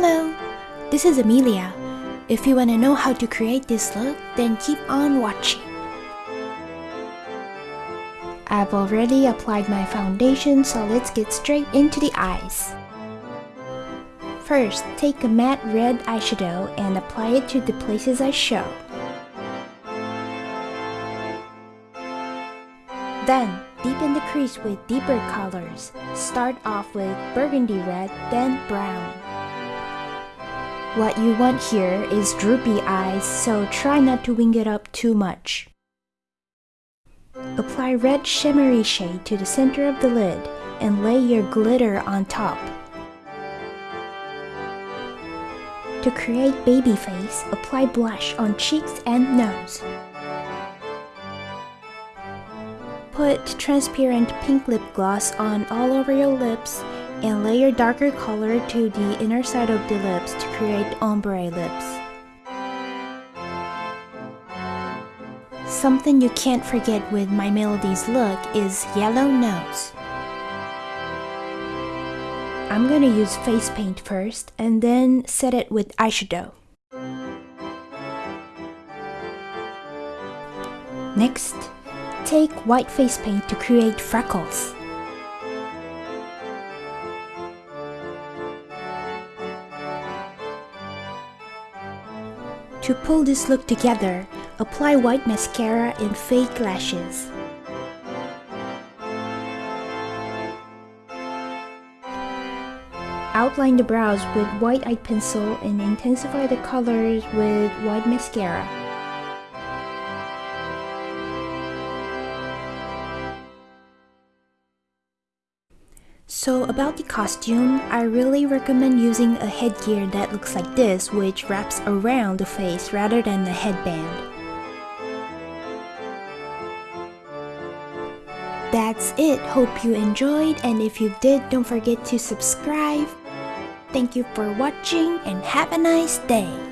Hello, this is Amelia. If you want to know how to create this look, then keep on watching. I've already applied my foundation, so let's get straight into the eyes. First, take a matte red eyeshadow and apply it to the places I show. Then, deepen the crease with deeper colors. Start off with burgundy red, then brown. What you want here is droopy eyes, so try not to wing it up too much. Apply red shimmery shade to the center of the lid and lay your glitter on top. To create baby face, apply blush on cheeks and nose. Put transparent pink lip gloss on all over your lips and layer darker color to the inner side of the lips to create ombre lips. Something you can't forget with My Melody's look is yellow nose. I'm gonna use face paint first and then set it with eyeshadow. Next, take white face paint to create freckles. To pull this look together, apply white mascara and fake lashes. Outline the brows with white eye pencil and intensify the colors with white mascara. So about the costume, I really recommend using a headgear that looks like this which wraps around the face rather than a headband. That's it, hope you enjoyed and if you did don't forget to subscribe. Thank you for watching and have a nice day.